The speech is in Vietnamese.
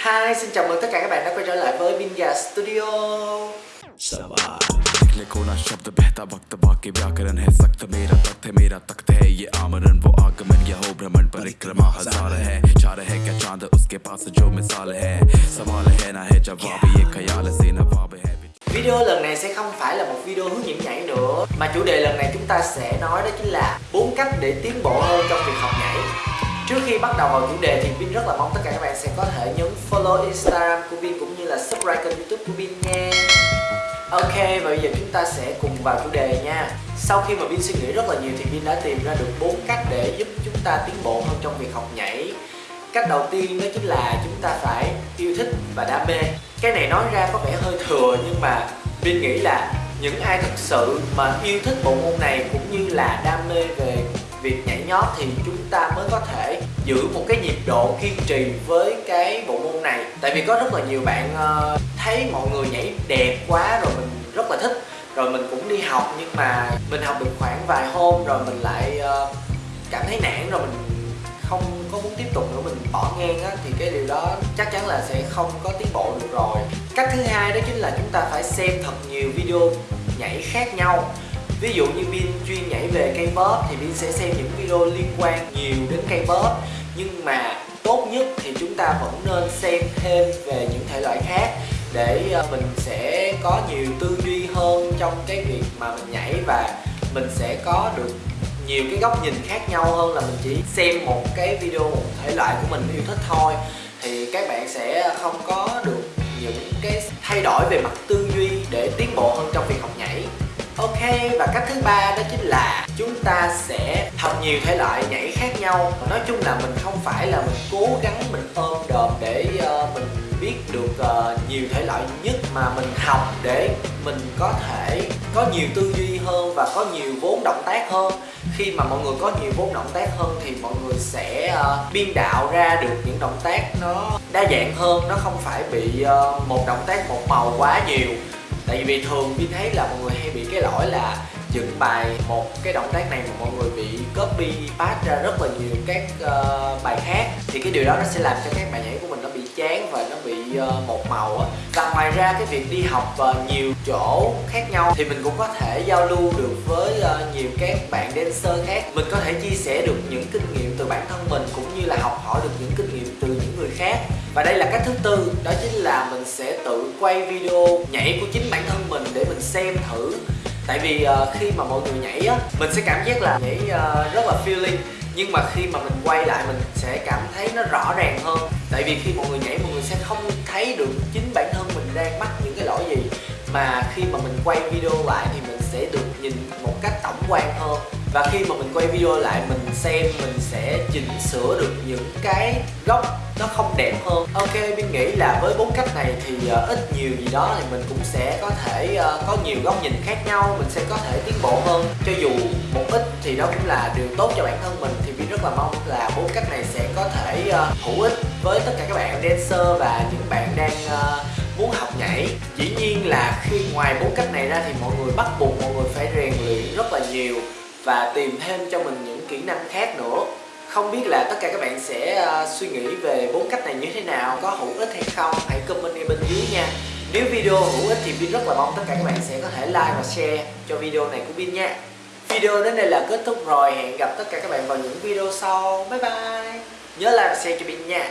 Hi, xin chào mừng tất cả các bạn đã quay trở lại với Binga Studio लिखने को ना शब्द बहता वक्त बाकी व्याकरण है सख्त मेरा तख्त है मेरा तख्त है ये आमरण वो आगमन या हो भ्रमण परिक्रमा हजार है चार है क्या चांद उसके पास जो मिसाल है सवाल है ना है जवाब ये ख्याल से नवाब है Video lần này sẽ không phải là một video hướng dẫn nhảy nữa Mà chủ đề lần này chúng ta sẽ nói đó chính là bốn cách để tiến bộ hơn trong việc học nhảy Trước khi bắt đầu vào chủ đề thì Vin rất là mong tất cả các bạn sẽ có thể nhấn follow Instagram của Vin cũng như là subscribe kênh youtube của Vin nha. Ok và bây giờ chúng ta sẽ cùng vào chủ đề nha. Sau khi mà Vin suy nghĩ rất là nhiều thì Vin đã tìm ra được bốn cách để giúp chúng ta tiến bộ hơn trong việc học nhảy. Cách đầu tiên đó chính là chúng ta phải yêu thích và đam mê. Cái này nói ra có vẻ hơi thừa nhưng mà Vin nghĩ là những ai thực sự mà yêu thích bộ môn này cũng như là đam mê về việc nhảy nhót thì chúng ta mới có thể giữ một cái nhịp độ kiên trì với cái bộ môn này tại vì có rất là nhiều bạn uh, thấy mọi người nhảy đẹp quá rồi mình rất là thích. Rồi mình cũng đi học nhưng mà mình học được khoảng vài hôm rồi mình lại uh, cảm thấy nản rồi mình không có muốn tiếp tục nữa mình bỏ ngang á. Thì cái điều đó chắc chắn là sẽ không có tiến bộ được rồi. Cách thứ hai đó chính là chúng ta phải xem thật nhiều video nhảy khác nhau. Ví dụ như Vin chuyên nhảy về cây bóp thì Vin sẽ xem những video liên quan nhiều đến cây bóp nhưng mà nhất thì chúng ta vẫn nên xem thêm về những thể loại khác để ờ, mình sẽ có nhiều tư duy hơn trong cái việc mà mình nhảy và mình sẽ có được nhiều cái góc nhìn khác nhau hơn là mình chỉ xem một cái video, một thể loại của mình yêu thích thôi. Thì các bạn sẽ không có được những cái thay đổi về mặt tư duy để tiến bộ hơn trong việc học hay và cách thứ ba đó chính là chúng ta sẽ học nhiều thể loại nhảy khác nhau. Nói chung là mình không phải là mình cố gắng mình ôm đồm để uh, mình biết được uh, nhiều thể loại nhất mà mình học để mình có thể có nhiều tư duy hơn và có nhiều vốn động tác hơn. Khi mà mọi người có nhiều vốn động tác hơn thì mọi người sẽ uh, biên đạo ra được những động tác nó đa dạng hơn. Nó không phải bị uh, một động tác một màu quá nhiều tại vì thường Vin thấy là mọi người hay bị cái lỗi là dựng bài một cái động tác này mà mọi người bị copy paste ra rất là nhiều các uh, bài khác thì cái điều đó nó sẽ làm cho các bài nhảy của mình nó bị chán và nó bị uh, một màu á. Và ngoài ra cái việc đi học uh, nhiều chỗ khác nhau thì mình cũng có thể giao lưu được với uh, nhiều các bạn dancer khác. Mình có thể chia sẻ được những kinh nghiệm từ bản thân mình cũng như là học hỏi được những kinh nghiệm từ những người khác. Và đây là cách thứ tư đó chính là mình sẽ tự quay video nhảy của chính bản thân mình để mình xem thử tại vì uh, khi mà mọi người nhảy á mình sẽ cảm giác là nhảy uh, rất là feeling. Nhưng mà khi mà mình quay lại mình sẽ cảm thấy nó rõ ràng hơn. Tại vì khi mọi người nhảy mọi người sẽ không thấy được chính bản thân mình đang mắc những cái lỗi gì. Mà khi mà mình quay video lại thì nhìn một cách tổng quan hơn. Và khi mà mình quay video lại mình xem mình sẽ chỉnh sửa được những cái góc nó không đẹp hơn. Ok mình nghĩ là với bốn cách này thì uh, ít nhiều gì đó thì mình cũng sẽ có thể uh, có nhiều góc nhìn khác nhau mình sẽ có thể tiến bộ hơn. Cho dù một ít thì đó cũng là điều tốt cho bản thân mình thì mình rất là mong là bốn cách này sẽ có thể uh, hữu ích với tất cả các bạn dancer và những bạn đang uh, muốn học nhảy. Dĩ nhiên là khi ngoài bốn cách này ra thì mọi người bắt buộc mọi người nhiều và tìm thêm cho mình những kỹ năng khác nữa. Không biết là tất cả các bạn sẽ uh, suy nghĩ về bốn cách này như thế nào có hữu ích hay không? Hãy comment ngay bên dưới nha. Nếu video hữu ích thì Vin rất là mong tất cả các bạn sẽ có thể like và share cho video này của Vin nha. Video đến đây là kết thúc rồi. Hẹn gặp tất cả các bạn vào những video sau. Bye bye. Nhớ like và share cho Vin nha.